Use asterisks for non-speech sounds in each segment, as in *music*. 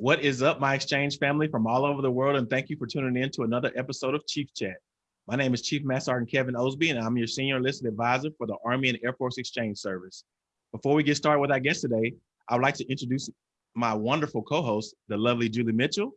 What is up, my exchange family from all over the world, and thank you for tuning in to another episode of Chief Chat. My name is Chief Master Sergeant Kevin Osby, and I'm your Senior Enlisted Advisor for the Army and Air Force Exchange Service. Before we get started with our guest today, I would like to introduce my wonderful co-host, the lovely Julie Mitchell.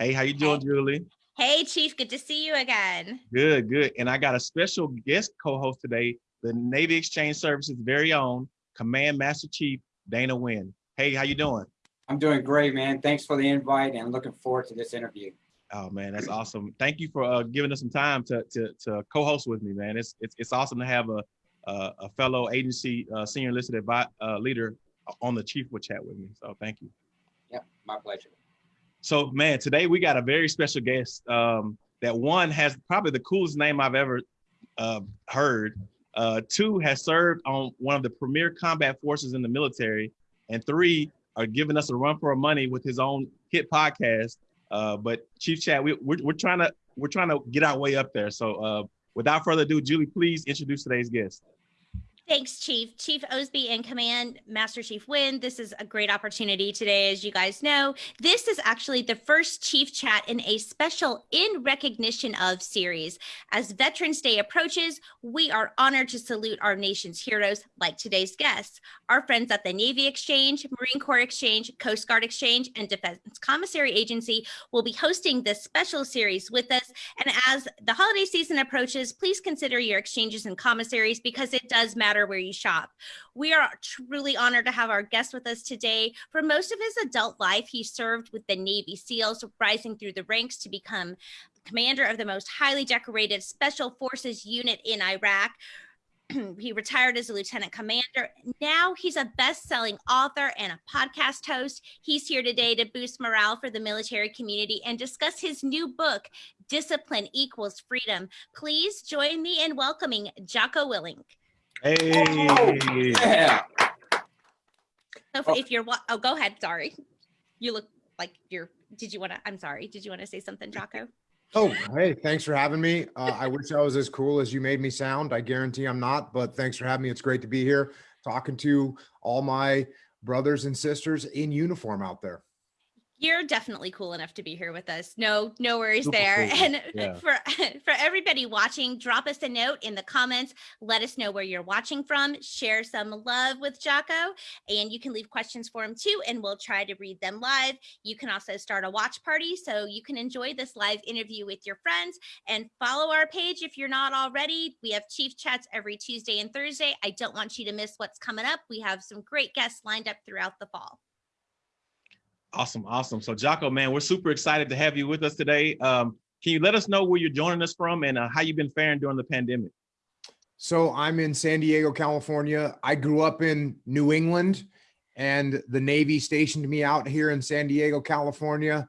Hey, how you doing, hey. Julie? Hey, Chief, good to see you again. Good, good. And I got a special guest co-host today, the Navy Exchange Service's very own Command Master Chief, Dana Wynn. Hey, how you doing? I'm doing great, man. Thanks for the invite and looking forward to this interview. Oh man, that's awesome. Thank you for uh, giving us some time to to, to co-host with me, man. It's it's, it's awesome to have a a, a fellow agency uh, senior enlisted uh, leader on the chief would chat with me. So thank you. Yeah, my pleasure. So man, today we got a very special guest. Um, that one has probably the coolest name I've ever uh, heard. Uh, two has served on one of the premier combat forces in the military, and three are giving us a run for our money with his own hit podcast. Uh, but Chief Chat, we, we're, we're trying to we're trying to get our way up there. So uh, without further ado, Julie, please introduce today's guest. Thanks, Chief. Chief Osby in Command Master Chief Wynn. This is a great opportunity today, as you guys know. This is actually the first Chief Chat in a special In Recognition of series. As Veterans Day approaches, we are honored to salute our nation's heroes like today's guests. Our friends at the Navy Exchange, Marine Corps Exchange, Coast Guard Exchange, and Defense Commissary Agency will be hosting this special series with us. And as the holiday season approaches, please consider your exchanges and commissaries because it does matter matter where you shop. We are truly honored to have our guest with us today. For most of his adult life, he served with the Navy SEALs, rising through the ranks to become commander of the most highly decorated Special Forces unit in Iraq *clears throat* he retired as a lieutenant commander. Now he's a best-selling author and a podcast host. He's here today to boost morale for the military community and discuss his new book, Discipline Equals Freedom. Please join me in welcoming Jocko Willink. Hey. Oh, yeah. So oh. if you're, oh, go ahead. Sorry. You look like you're, did you want to, I'm sorry. Did you want to say something, Jocko? Oh, hey, thanks for having me. Uh, I wish I was as cool as you made me sound. I guarantee I'm not, but thanks for having me. It's great to be here talking to all my brothers and sisters in uniform out there you're definitely cool enough to be here with us. No, no worries Super there. Cool. And *laughs* yeah. for *laughs* for everybody watching, drop us a note in the comments. Let us know where you're watching from. Share some love with Jocko, and you can leave questions for him too, and we'll try to read them live. You can also start a watch party so you can enjoy this live interview with your friends and follow our page if you're not already. We have Chief Chats every Tuesday and Thursday. I don't want you to miss what's coming up. We have some great guests lined up throughout the fall. Awesome, awesome. So Jocko, man, we're super excited to have you with us today. Um, can you let us know where you're joining us from and uh, how you've been faring during the pandemic? So I'm in San Diego, California. I grew up in New England and the Navy stationed me out here in San Diego, California.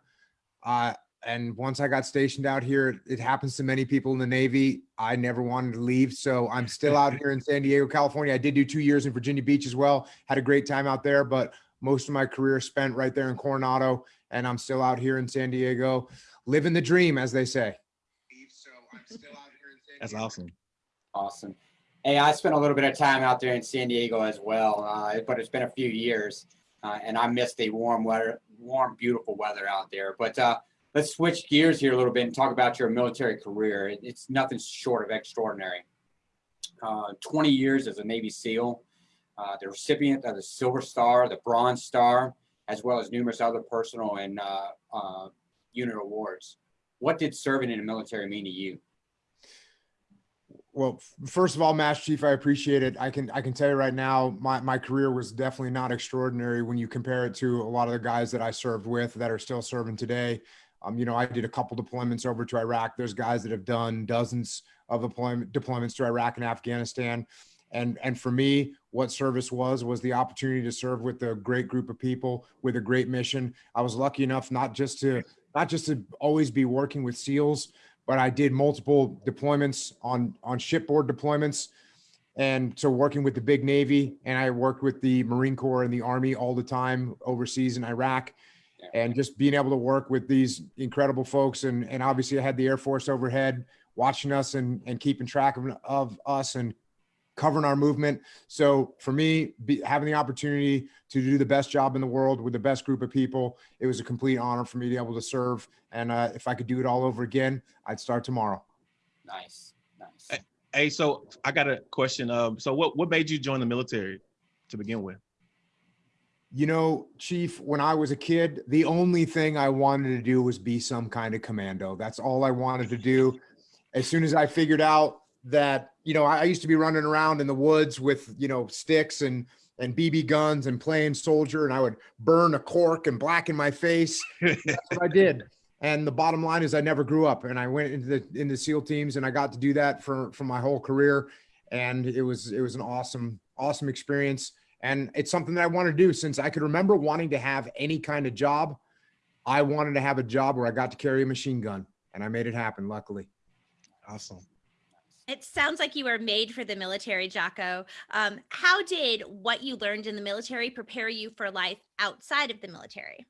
Uh, and once I got stationed out here, it happens to many people in the Navy. I never wanted to leave. So I'm still out *laughs* here in San Diego, California. I did do two years in Virginia Beach as well. Had a great time out there, but most of my career spent right there in Coronado, and I'm still out here in San Diego, living the dream, as they say. So I'm still out here in San That's awesome. Awesome. Hey, I spent a little bit of time out there in San Diego as well, uh, but it's been a few years, uh, and I missed the warm weather, warm, beautiful weather out there. But uh, let's switch gears here a little bit and talk about your military career. It's nothing short of extraordinary. Uh, 20 years as a Navy SEAL, uh, the recipient of the Silver Star, the Bronze Star, as well as numerous other personal and uh, uh, unit awards. What did serving in the military mean to you? Well, first of all, Master Chief, I appreciate it. I can I can tell you right now, my, my career was definitely not extraordinary when you compare it to a lot of the guys that I served with that are still serving today. Um, you know, I did a couple deployments over to Iraq. There's guys that have done dozens of deployment, deployments to Iraq and Afghanistan and and for me what service was was the opportunity to serve with a great group of people with a great mission. I was lucky enough not just to not just to always be working with seals but i did multiple deployments on on shipboard deployments and so working with the big navy. And i worked with the marine corps and the army all the time overseas in iraq. And just being able to work with these incredible folks and and obviously i had the air force overhead watching us and and keeping track of, of us and covering our movement. So for me, be, having the opportunity to do the best job in the world with the best group of people, it was a complete honor for me to be able to serve. And uh, if I could do it all over again, I'd start tomorrow. Nice, nice. Hey, so I got a question. Um, so what what made you join the military to begin with? You know, Chief, when I was a kid, the only thing I wanted to do was be some kind of commando. That's all I wanted to do. As soon as I figured out that, you know, I used to be running around in the woods with, you know, sticks and and BB guns and playing soldier, and I would burn a cork and blacken my face. That's what I did. *laughs* And the bottom line is I never grew up and I went into the into SEAL teams and I got to do that for for my whole career. And it was it was an awesome, awesome experience. And it's something that I want to do since I could remember wanting to have any kind of job. I wanted to have a job where I got to carry a machine gun and I made it happen, luckily. Awesome. It sounds like you were made for the military, Jocko. Um, how did what you learned in the military prepare you for life outside of the military?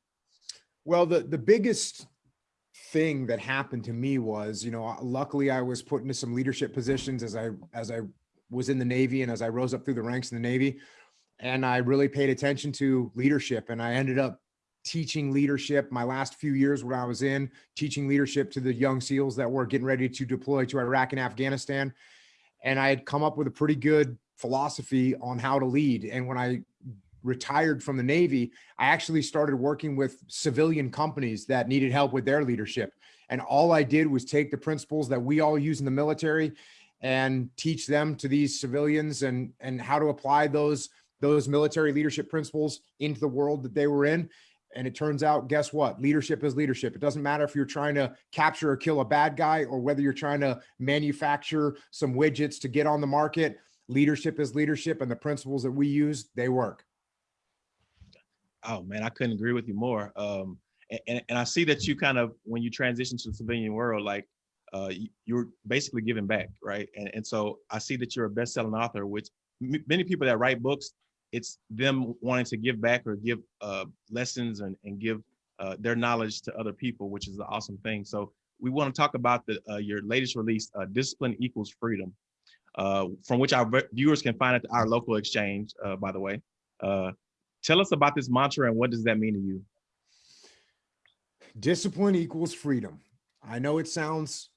Well, the the biggest thing that happened to me was, you know, luckily I was put into some leadership positions as I as I was in the Navy and as I rose up through the ranks in the Navy, and I really paid attention to leadership, and I ended up teaching leadership my last few years when I was in teaching leadership to the young SEALs that were getting ready to deploy to Iraq and Afghanistan. And I had come up with a pretty good philosophy on how to lead. And when I retired from the Navy, I actually started working with civilian companies that needed help with their leadership. And all I did was take the principles that we all use in the military and teach them to these civilians and, and how to apply those, those military leadership principles into the world that they were in. And it turns out, guess what? Leadership is leadership. It doesn't matter if you're trying to capture or kill a bad guy or whether you're trying to manufacture some widgets to get on the market. Leadership is leadership and the principles that we use, they work. Oh man, I couldn't agree with you more. Um, and, and I see that you kind of, when you transition to the civilian world, like uh, you're basically giving back, right? And, and so I see that you're a best-selling author, which many people that write books, it's them wanting to give back or give uh, lessons and, and give uh, their knowledge to other people, which is an awesome thing. So we want to talk about the uh, your latest release, uh, Discipline Equals Freedom, uh, from which our viewers can find at our local exchange, uh, by the way. tell us about this mantra and what does that mean to you? Discipline equals freedom. I know it sounds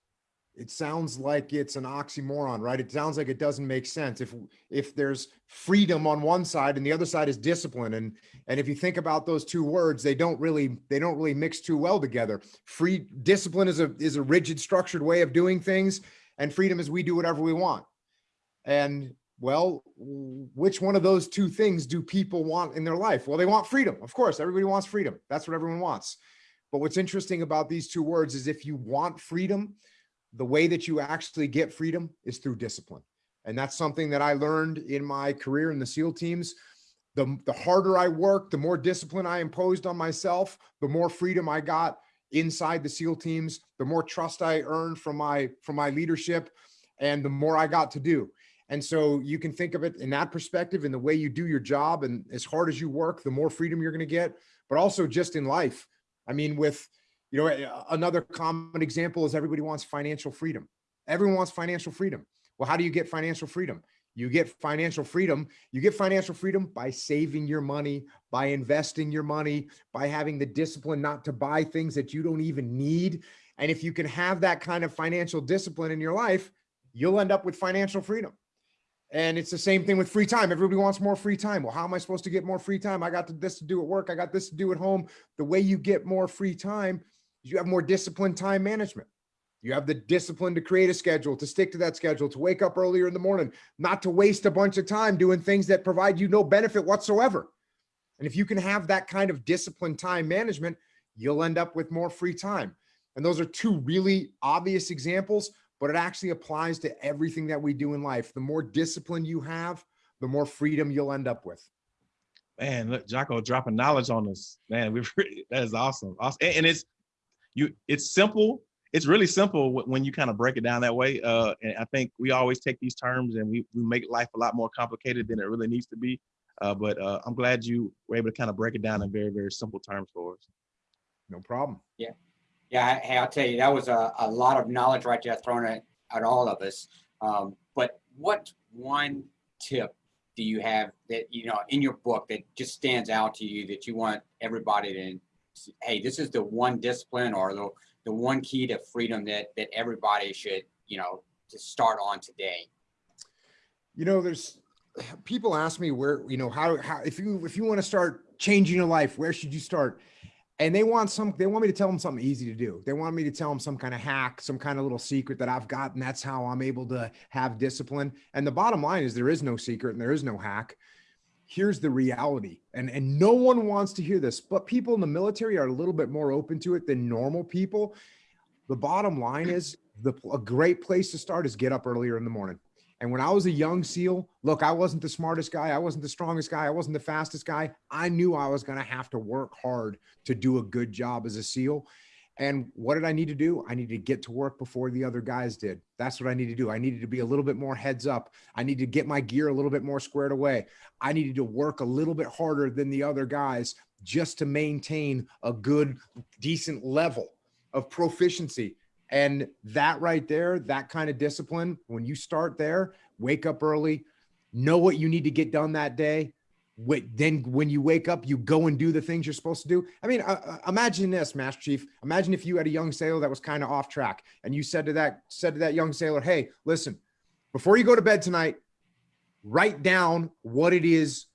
it sounds like it's an oxymoron, right? It sounds like it doesn't make sense. If if there's freedom on one side and the other side is discipline, and and if you think about those two words, they don't really they don't really mix too well together. Free discipline is a is a rigid, structured way of doing things, and freedom is we do whatever we want. And well, which one of those two things do people want in their life? Well, they want freedom. Of course, everybody wants freedom. That's what everyone wants. But what's interesting about these two words is if you want freedom, the way that you actually get freedom is through discipline. And that's something that I learned in my career in the SEAL teams. The, the harder I worked, the more discipline I imposed on myself, the more freedom I got inside the SEAL teams, the more trust I earned from my from my leadership, and the more I got to do. And so you can think of it in that perspective, in the way you do your job, and as hard as you work, the more freedom you're going to get. But also just in life. I mean, with you know, another common example is everybody wants financial freedom. Everyone wants financial freedom. Well, how do you get financial freedom? You get financial freedom. You get financial freedom by saving your money, by investing your money, by having the discipline not to buy things that you don't even need. And if you can have that kind of financial discipline in your life, you'll end up with financial freedom. And it's the same thing with free time. Everybody wants more free time. Well, how am I supposed to get more free time? I got this to do at work. I got this to do at home. The way you get more free time you have more disciplined time management. You have the discipline to create a schedule, to stick to that schedule, to wake up earlier in the morning, not to waste a bunch of time doing things that provide you no benefit whatsoever. And if you can have that kind of disciplined time management, you'll end up with more free time. And those are two really obvious examples, but it actually applies to everything that we do in life. The more discipline you have, the more freedom you'll end up with. Man, look, Jocko dropping knowledge on us. Man, we *laughs* that is awesome. Awesome. And it's you it's simple it's really simple when you kind of break it down that way uh, and i think we always take these terms and we, we make life a lot more complicated than it really needs to be uh, but uh, i'm glad you were able to kind of break it down in very very simple terms for us. No problem. Yeah. Yeah hey i'll tell you that was a, a lot of knowledge right there thrown at, at all of us um, but what one tip do you have that you know in your book that just stands out to you that you want everybody to hey this is the one discipline or the the one key to freedom that that everybody should you know to start on today. You know there's people ask me where you know how how if you if you want to start changing your life where should you start? And they want some they want me to tell them something easy to do. They want me to tell them some kind of hack some kind of little secret that i've got and that's how i'm able to have discipline. And the bottom line is there is no secret and there is no hack here's the reality and and no one wants to hear this but people in the military are a little bit more open to it than normal people the bottom line is the a great place to start is get up earlier in the morning and when I was a young SEAL, look, I wasn't the smartest guy. I wasn't the strongest guy. I wasn't the fastest guy. I knew I was going to have to work hard to do a good job as a SEAL. And what did I need to do? I needed to get to work before the other guys did. That's what I needed to do. I needed to be a little bit more heads up. I needed to get my gear a little bit more squared away. I needed to work a little bit harder than the other guys just to maintain a good, decent level of proficiency. And that right there, that kind of discipline, when you start there, wake up early, know what you need to get done that day. Wait, then when you wake up, you go and do the things you're supposed to do. I mean, uh, uh imagine this, Master Chief. Imagine if you had a young sailor that was kind of off track, and you said to that said to that young sailor, "Hey, listen, before you go to bed tonight, write down what it is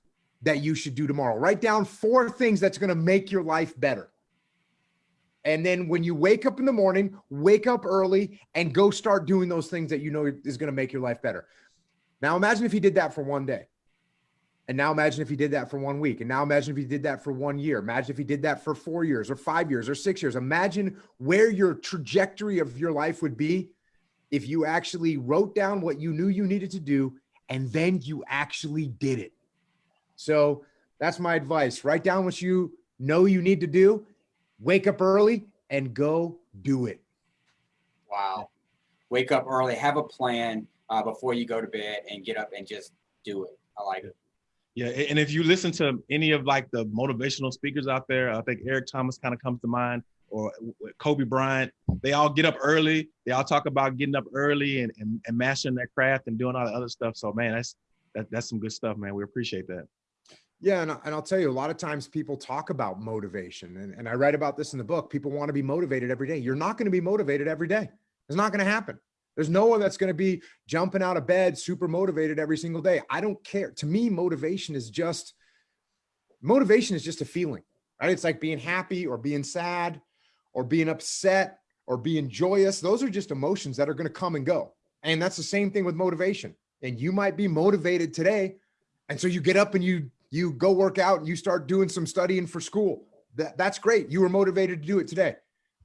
that you should do tomorrow. Write down four things that's going to make your life better." And then when you wake up in the morning, wake up early and go start doing those things that you know is going to make your life better. Now imagine if he did that for one day. And now imagine if he did that for one week. And now imagine if he did that for one year. Imagine if he did that for four years or five years or six years. Imagine where your trajectory of your life would be if you actually wrote down what you knew you needed to do and then you actually did it. So that's my advice. Write down what you know you need to do wake up early and go do it. Wow. Wake up early, have a plan uh, before you go to bed and get up and just do it. I like it. Yeah, and if you listen to any of like the motivational speakers out there, I think Eric Thomas kind of comes to mind, or Kobe Bryant. They all get up early. They all talk about getting up early and, and, and mastering their craft and doing all the other stuff. So man, that's that, that's some good stuff, man. We appreciate that. Yeah, and, and I'll tell you, a lot of times people talk about motivation, and, and I write about this in the book. People want to be motivated every day. You're not going to be motivated every day. It's not going to happen. There's no one that's going to be jumping out of bed, super motivated every single day. I don't care. To me, motivation is just motivation is just a feeling, right? It's like being happy or being sad or being upset or being joyous. Those are just emotions that are going to come and go. And that's the same thing with motivation. And you might be motivated today. And so you get up and you you go work out and you start doing some studying for school. That, that's great. You were motivated to do it today.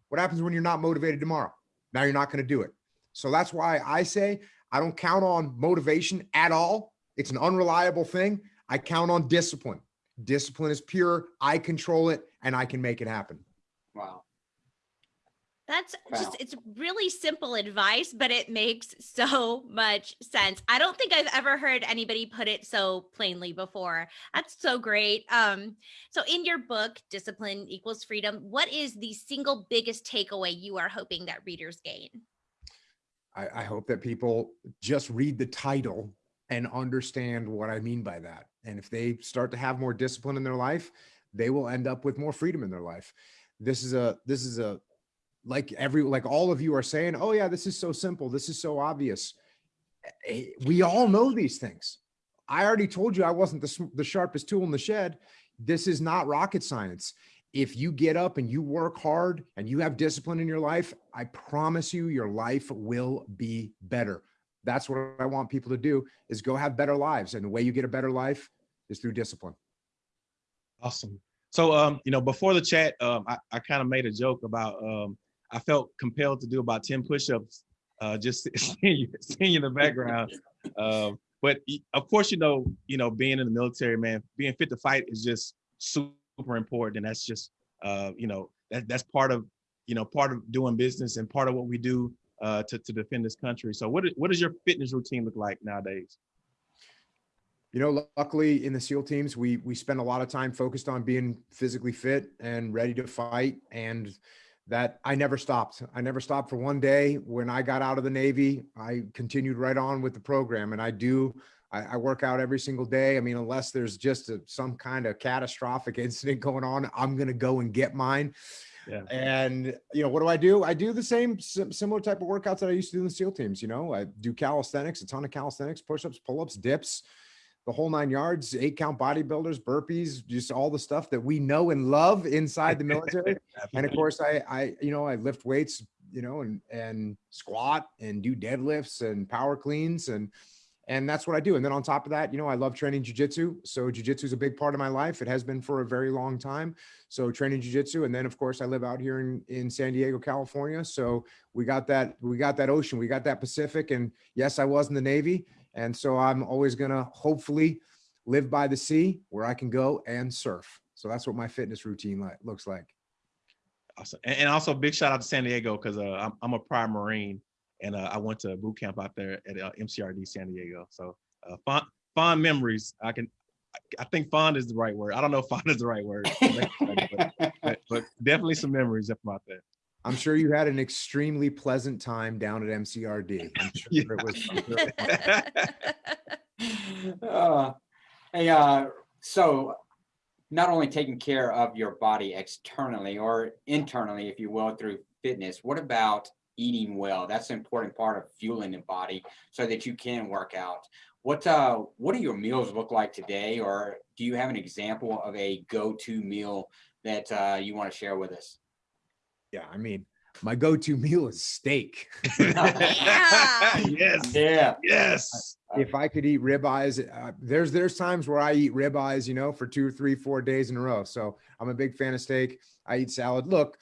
What happens when you're not motivated tomorrow? Now you're not going to do it. So that's why I say I don't count on motivation at all. It's an unreliable thing. I count on discipline. Discipline is pure. I control it and I can make it happen. Wow. That's wow. just, it's really simple advice, but it makes so much sense. I don't think I've ever heard anybody put it so plainly before. That's so great. Um, so in your book, Discipline Equals Freedom, what is the single biggest takeaway you are hoping that readers gain? I, I hope that people just read the title and understand what I mean by that. And if they start to have more discipline in their life, they will end up with more freedom in their life. This is a, this is a, like every like all of you are saying oh yeah this is so simple. This is so obvious. Eh, we all know these things. I already told you i wasn't the, the sharpest tool in the shed. This is not rocket science if you get up and you work hard and you have discipline in your life i promise you your life will be better. That's what i want people to do is go have better lives. And the way you get a better life is through discipline. Awesome. So um you know before the chat um i, I kind of made a joke about um I felt compelled to do about 10 push-ups, uh, just *laughs* seeing you, seeing you in the background. Um, but of course, you know, you know, being in the military, man, being fit to fight is just super important. And that's just, uh, you know, that, that's part of, you know, part of doing business and part of what we do uh, to, to defend this country. So what, what does your fitness routine look like nowadays? You know, luckily in the SEAL teams, we we spend a lot of time focused on being physically fit and ready to fight. And that I never stopped. I never stopped for one day. When I got out of the Navy, I continued right on with the program. And I do I, I work out every single day. I mean, unless there's just a, some kind of catastrophic *laughs* incident going on, I'm going to go and get mine. Yeah. And you know, what do I do? I do the same similar type of workouts that I used to do in the SEAL teams. You know, I do calisthenics, a ton of calisthenics, push-ups, pull-ups, dips, the whole nine yards, eight count bodybuilders, burpees, just all the stuff that we know and love inside the *laughs* military. and of course, I, I, you know, I lift weights, you know, and and squat and do deadlifts and power cleans and and that's what I do. And then on top of that, you know, I love training jujitsu. So jujitsu is a big part of my life. It has been for a very long time. So training jujitsu, and then of course I live out here in in San Diego, California. So we got that we got that ocean, we got that Pacific, and yes, I was in the Navy, and so I'm always gonna hopefully live by the sea where I can go and surf. So that's what my fitness routine like, looks like. Awesome. And, also big shout out to San Diego because uh, I'm, I'm a prior Marine and uh, I went to boot camp out there at uh, MCRD San Diego. So uh, fond fond memories. I can, I think fond is the right word. I don't know if fond is the right word, *laughs* but, but, but, definitely some memories up out there. I'm sure you had an extremely pleasant time down at MCRD. I'm *laughs* sure yeah. it was. *laughs* uh, hey, uh, so not only taking care of your body externally or internally, if you will, through fitness, what about eating well. That's an important part of fueling the body so that you can work out. What uh, what do your meals look like today, or do you have an example of a go-to meal that uh, you want to share with us? Yeah, I mean, my go-to meal is steak. yeah. yes. Yeah. Yes. If I could eat ribeyes, uh, there's there's times where I eat ribeyes, you know, for two, three, four days in a row. So I'm a big fan of steak. I eat salad. Look,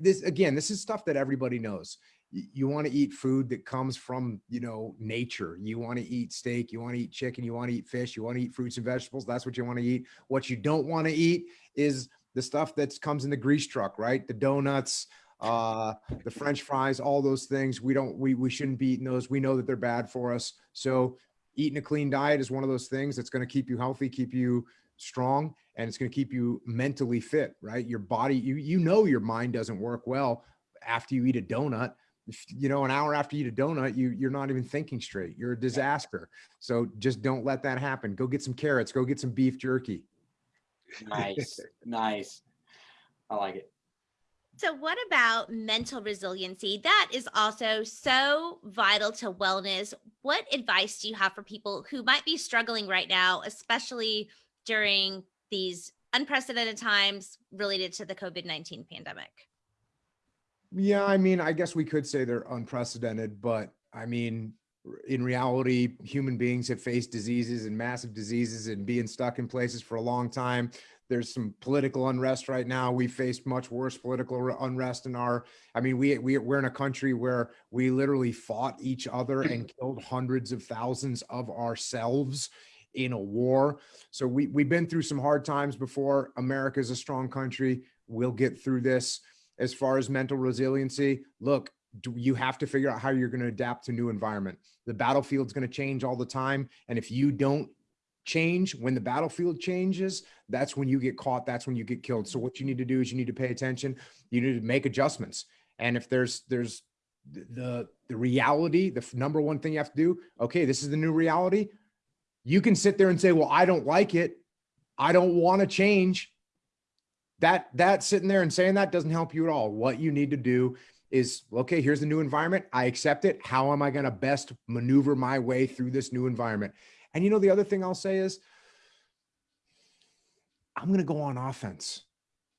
this again, this is stuff that everybody knows you want to eat food that comes from you know nature. You want to eat steak you want to eat chicken you want to eat fish you want to eat fruits and vegetables that's what you want to eat. What you don't want to eat is the stuff that comes in the grease truck right? The donuts uh the french fries all those things. We don't we we shouldn't be eating those. We know that they're bad for us. So eating a clean diet is one of those things that's going to keep you healthy keep you strong and it's going to keep you mentally fit right? Your body you you know your mind doesn't work well after you eat a donut you know, an hour after you eat a donut, you you're not even thinking straight. You're a disaster. So just don't let that happen. Go get some carrots. Go get some beef jerky. Nice, *laughs* nice. I like it. So, what about mental resiliency? That is also so vital to wellness. What advice do you have for people who might be struggling right now, especially during these unprecedented times related to the COVID 19 pandemic? Yeah, I mean, I guess we could say they're unprecedented, but I mean, in reality, human beings have faced diseases and massive diseases and being stuck in places for a long time. There's some political unrest right now. We faced much worse political unrest in our. I mean, we we we're in a country where we literally fought each other *clears throat* and killed hundreds of thousands of ourselves in a war. So we we've been through some hard times before. America is a strong country. We'll get through this as far as mental resiliency, look, you have to figure out how you're going to adapt to new environment. The battlefield's going to change all the time. And if you don't change when the battlefield changes, that's when you get caught. That's when you get killed. So what you need to do is you need to pay attention. You need to make adjustments. And if there's, there's the, the reality, the number one thing you have to do, okay, this is the new reality. You can sit there and say, well, I don't like it. I don't want to change that that sitting there and saying that doesn't help you at all. What you need to do is okay, here's the new environment. I accept it. How am I going to best maneuver my way through this new environment? And you know, the other thing I'll say is I'm going to go on offense,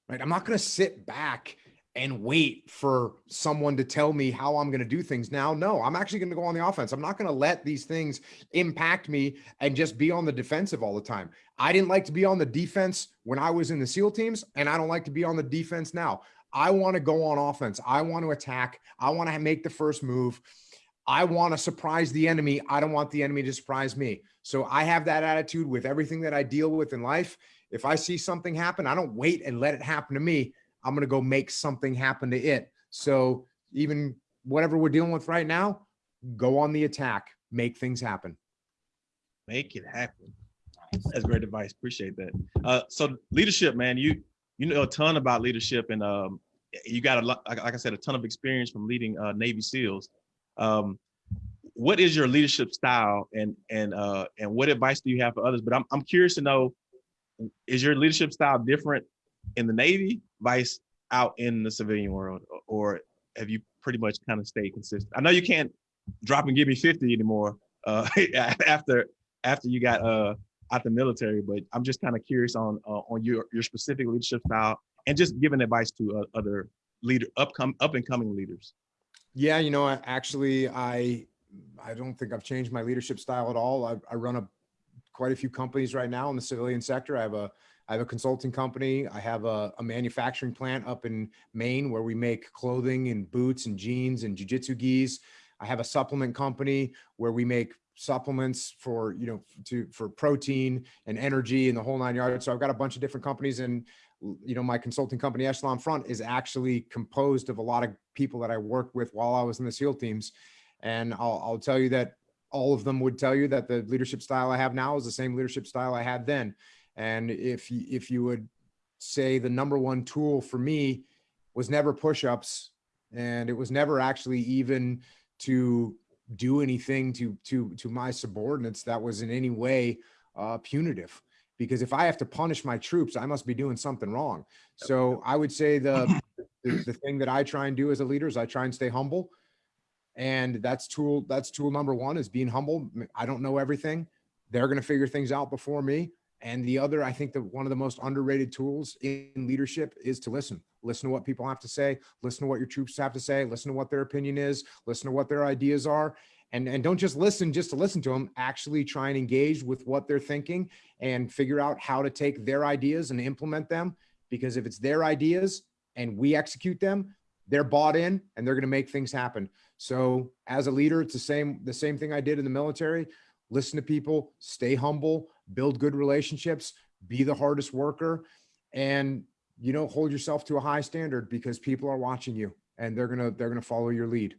right? I'm not going to sit back and wait for someone to tell me how I'm going to do things now. No, I'm actually going to go on the offense. I'm not going to let these things impact me and just be on the defensive all the time. I didn't like to be on the defense when I was in the SEAL teams, and I don't like to be on the defense now. I want to go on offense. I want to attack. I want to make the first move. I want to surprise the enemy. I don't want the enemy to surprise me. So I have that attitude with everything that I deal with in life. If I see something happen, I don't wait and let it happen to me. I'm going to go make something happen to it. So even whatever we're dealing with right now, go on the attack, make things happen. Make it happen. That's great advice. Appreciate that. Uh, so leadership, man, you you know a ton about leadership, and um, you got a lot, like I said, a ton of experience from leading uh, Navy SEALs. Um, what is your leadership style and and uh and what advice do you have for others but i'm, I'm curious to know is your leadership style different in the navy vice out in the civilian world or have you pretty much kind of stayed consistent i know you can't drop and give me 50 anymore uh *laughs* after after you got uh out the military but i'm just kind of curious on uh, on your your specific leadership style and just giving advice to uh, other leader upcoming up and coming leaders yeah you know actually i I don't think I've changed my leadership style at all. I, I run a quite a few companies right now in the civilian sector. I have a I have a consulting company. I have a, a, manufacturing plant up in Maine where we make clothing and boots and jeans and jujitsu gis. I have a supplement company where we make supplements for, you know, to, for protein and energy and the whole nine yards. So I've got a bunch of different companies and, you know, my consulting company, Echelon Front is actually composed of a lot of people that I worked with while I was in the SEAL teams. And I'll, I'll tell you that all of them would tell you that the leadership style I have now is the same leadership style I had then. And if you, if you would say the number one tool for me was never push-ups and it was never actually even to do anything to to to my subordinates that was in any way uh, punitive. Because if I have to punish my troops, I must be doing something wrong. So I would say the, *clears throat* the, the thing that I try and do as a leader is I try and stay humble. And that's tool that's tool number one is being humble. I don't know everything. They're going to figure things out before me and the other i think that one of the most underrated tools in leadership is to listen. Listen to what people have to say. Listen to what your troops have to say. Listen to what their opinion is. Listen to what their ideas are. And and don't just listen just to listen to them actually try and engage with what they're thinking and figure out how to take their ideas and implement them. Because if it's their ideas and we execute them they're bought in and they're going to make things happen. So as a leader, it's the same, the same thing I did in the military. Listen to people, stay humble, build good relationships, be the hardest worker, and you know, hold yourself to a high standard because people are watching you and they're gonna they're gonna follow your lead.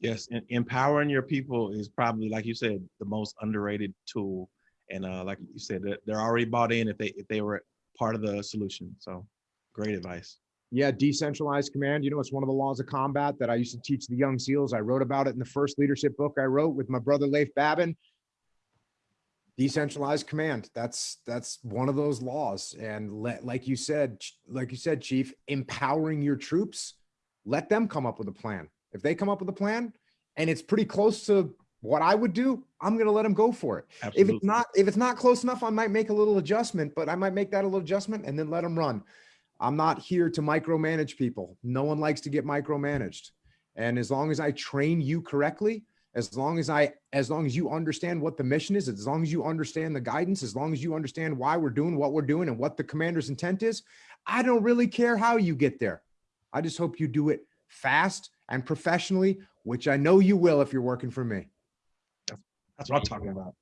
Yes, and empowering your people is probably, like you said, the most underrated tool. And uh, like you said, they're already bought in if they if they were part of the solution. So, great advice. Yeah, decentralized command. You know, it's one of the laws of combat that I used to teach the young SEALs. I wrote about it in the first leadership book I wrote with my brother Leif Babin. Decentralized command. That's that's one of those laws. And let, like you said, like you said, Chief, empowering your troops. Let them come up with a plan. If they come up with a plan, and it's pretty close to what I would do, I'm going to let them go for it. Absolutely. If it's not, if it's not close enough, I might make a little adjustment, but I might make that a little adjustment and then let them run. I'm not here to micromanage people. No one likes to get micromanaged. And as long as I train you correctly, as long as I, as long as you understand what the mission is, as long as you understand the guidance, as long as you understand why we're doing what we're doing and what the commander's intent is, I don't really care how you get there. I just hope you do it fast and professionally, which I know you will if you're working for me. That's what I'm talking about.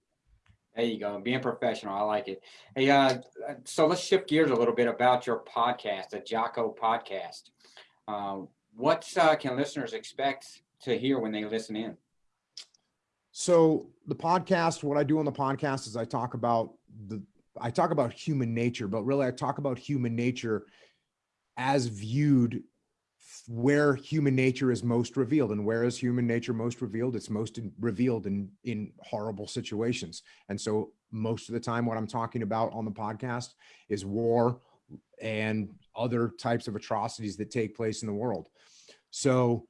There you go. Being professional. I like it. Hey, uh, so let's shift gears a little bit about your podcast, the Jocko podcast. Uh, what uh, can listeners expect to hear when they listen in? So the podcast, what I do on the podcast is I talk about the, I talk about human nature, but really I talk about human nature as viewed where human nature is most revealed. And where is human nature most revealed? It's most in, revealed in in horrible situations. And so most of the time what i'm talking about on the podcast is war and other types of atrocities that take place in the world. So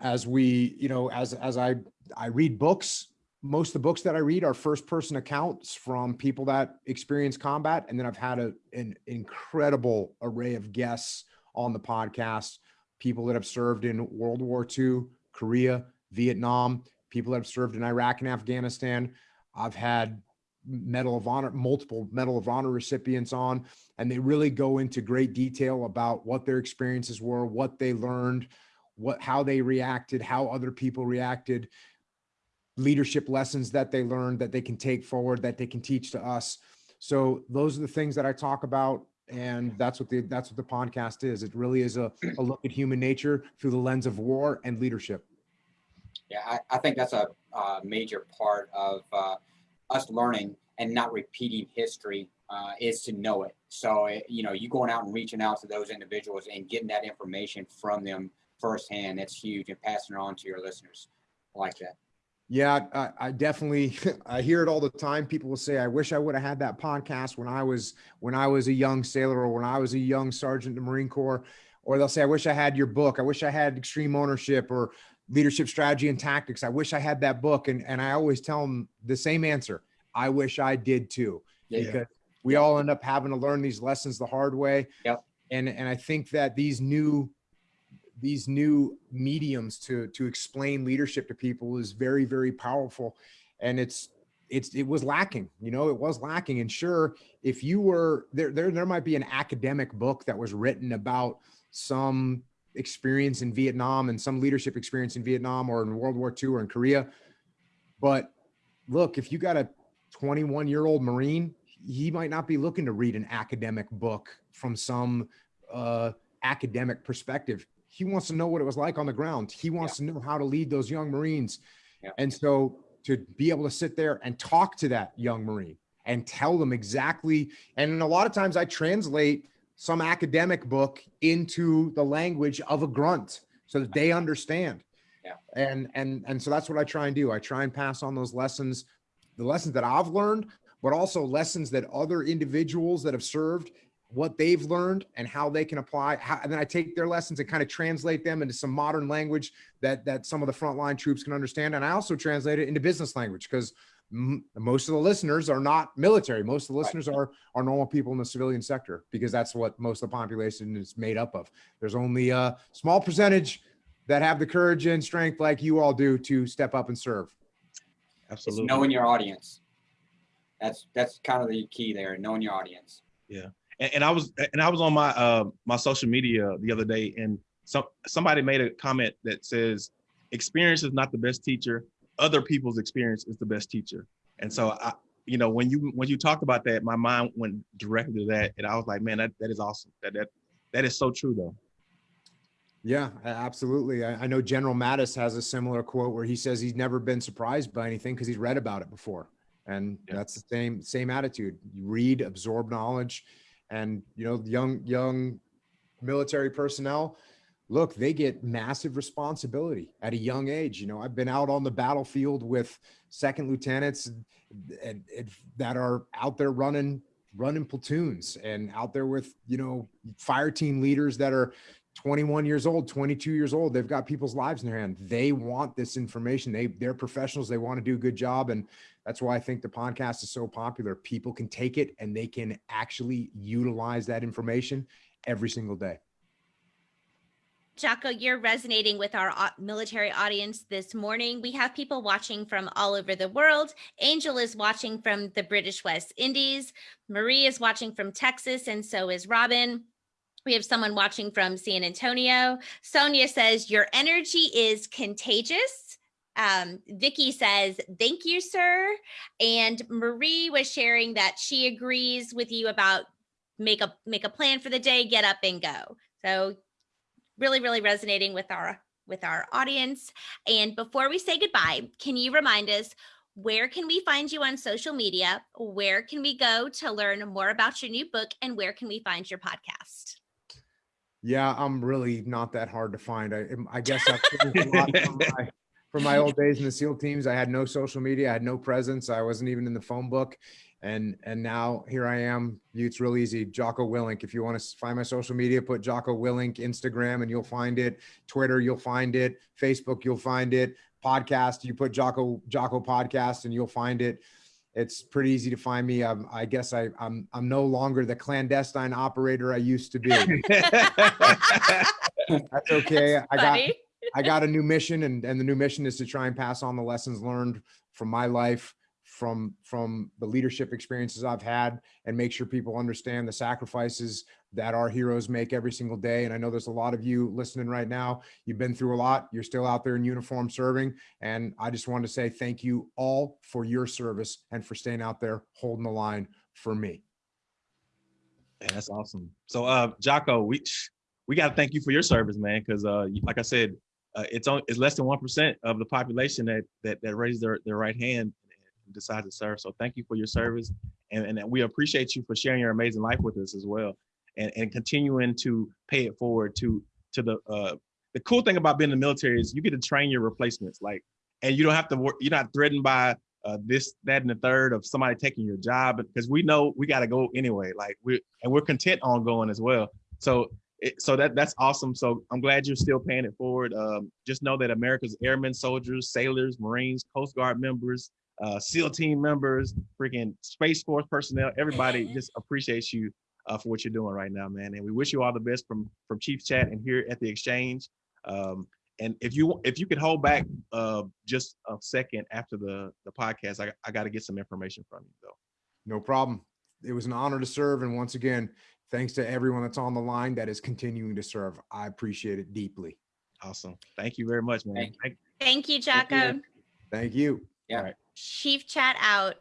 as we you know as as i i read books most of the books that i read are first person accounts from people that experience combat and then i've had a, an incredible array of guests on the podcast people that have served in World War II, Korea, Vietnam, people that have served in Iraq and Afghanistan. I've had Medal of Honor, multiple Medal of Honor recipients on, and they really go into great detail about what their experiences were, what they learned, what how they reacted, how other people reacted, leadership lessons that they learned that they can take forward, that they can teach to us. So those are the things that I talk about and that's what the that's what the podcast is. It really is a, a look at human nature through the lens of war and leadership. Yeah i, I think that's a, a, major part of uh, us learning and not repeating history uh, is to know it. So you know you going out and reaching out to those individuals and getting that information from them firsthand that's huge and passing it on to your listeners I like that Yeah, I, I definitely *laughs* I hear it all the time. People will say, "I wish I would have had that podcast when I was when I was a young sailor or when I was a young sergeant in the Marine Corps." Or they'll say, "I wish I had your book. I wish I had Extreme Ownership or Leadership Strategy and Tactics. I wish I had that book." And and I always tell them the same answer: "I wish I did too." Yeah. Because we all end up having to learn these lessons the hard way. Yep. And and I think that these new these new mediums to to explain leadership to people is very very powerful. And it's it's it was lacking you know it was lacking. And sure if you were there there there might be an academic book that was written about some experience in Vietnam and some leadership experience in Vietnam or in World War II or in Korea. But look if you got a 21 year old marine he might not be looking to read an academic book from some uh academic perspective he wants to know what it was like on the ground. He wants yeah. to know how to lead those young Marines. Yeah. And so to be able to sit there and talk to that young Marine and tell them exactly, and a lot of times I translate some academic book into the language of a grunt so that they understand. Yeah. And and and so that's what I try and do. I try and pass on those lessons, the lessons that I've learned, but also lessons that other individuals that have served what they've learned and how they can apply. How, and then I take their lessons and kind of translate them into some modern language that that some of the frontline troops can understand. And I also translate it into business language because most of the listeners are not military. Most of the listeners right. are are normal people in the civilian sector because that's what most of the population is made up of. There's only a small percentage that have the courage and strength like you all do to step up and serve. Absolutely. It's knowing your audience. That's that's kind of the key there, knowing your audience. Yeah and, and I was and I was on my uh, my social media the other day, and some somebody made a comment that says, "Experience is not the best teacher. Other people's experience is the best teacher." And so I, you know, when you when you talked about that, my mind went directly to that, and I was like, "Man, that that is awesome. That that that is so true, though." Yeah, absolutely. I, I, know General Mattis has a similar quote where he says he's never been surprised by anything because he's read about it before. And yeah. that's the same same attitude. You read, absorb knowledge, and you know young young military personnel look they get massive responsibility at a young age. You know i've been out on the battlefield with second lieutenants and, and, and that are out there running running platoons and out there with you know fire team leaders that are 21 years old 22 years old they've got people's lives in their hand they want this information they they're professionals they want to do a good job and that's why i think the podcast is so popular people can take it and they can actually utilize that information every single day Jocko, you're resonating with our military audience this morning. We have people watching from all over the world. Angel is watching from the British West Indies. Marie is watching from Texas, and so is Robin. We have someone watching from San Antonio. Sonia says, Your energy is contagious. Um, Vicky says, Thank you, sir. And Marie was sharing that she agrees with you about make a make a plan for the day, get up and go. So really, really resonating with our with our audience. And before we say goodbye, can you remind us where can we find you on social media? Where can we go to learn more about your new book? And where can we find your podcast? Yeah, I'm really not that hard to find. I, um, I guess I've a lot from *laughs* my, from my old days in the SEAL teams. I had no social media, I had no presence. I wasn't even in the phone book. And and now here I am. It's real easy. Jocko Willink. If you want to find my social media, put Jocko Willink Instagram and you'll find it. Twitter, you'll find it. Facebook, you'll find it. Podcast, you put Jocko Jocko Podcast and you'll find it it's pretty easy to find me. I'm, I guess I, I'm I'm no longer the clandestine operator I used to be. *laughs* That's okay. That's I got I got a new mission, and and the new mission is to try and pass on the lessons learned from my life from from the leadership experiences I've had and make sure people understand the sacrifices that our heroes make every single day. And I know there's a lot of you listening right now. You've been through a lot. You're still out there in uniform serving. And I just wanted to say thank you all for your service and for staying out there holding the line for me. Yeah, that's awesome. So uh Jocko, we we got to thank you for your service, man, because uh like I said, uh, it's on it's less than one percent of the population that that that raised their, their right hand and decide to serve. So thank you for your service. And, and we appreciate you for sharing your amazing life with us as well. And, and continuing to pay it forward to to the uh the cool thing about being in the military is you get to train your replacements. Like and you don't have to work. You're not threatened by uh, this, that, and the third of somebody taking your job because we know we got to go anyway. Like we and we're content on going as well. So it, so that that's awesome. So I'm glad you're still paying it forward. Um, just know that America's airmen, soldiers, sailors, Marines, Coast Guard members, uh, SEAL team members, freaking Space Force personnel, everybody *laughs* just appreciates you uh, for what you're doing right now, man. And we wish you all the best from from Chief Chat and here at the exchange. Um, and if you if you could hold back uh, just a second after the the podcast, I, I got to get some information from you though. No problem. It was an honor to serve. And once again, thanks to everyone that's on the line that is continuing to serve. I appreciate it deeply. Awesome. Thank you very much, man. Thank Thank- Thank you, Thank you. Thank you. Yeah. All right. Chief chat out.